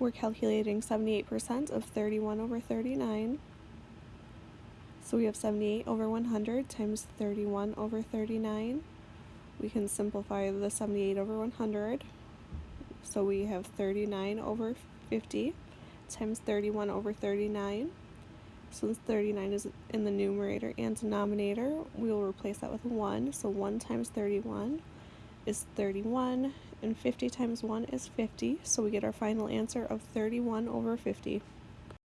we're calculating 78% of 31 over 39. So we have 78 over 100 times 31 over 39. We can simplify the 78 over 100. So we have 39 over 50 times 31 over 39. Since 39 is in the numerator and denominator, we will replace that with 1. So 1 times 31 is 31, and 50 times 1 is 50. So we get our final answer of 31 over 50.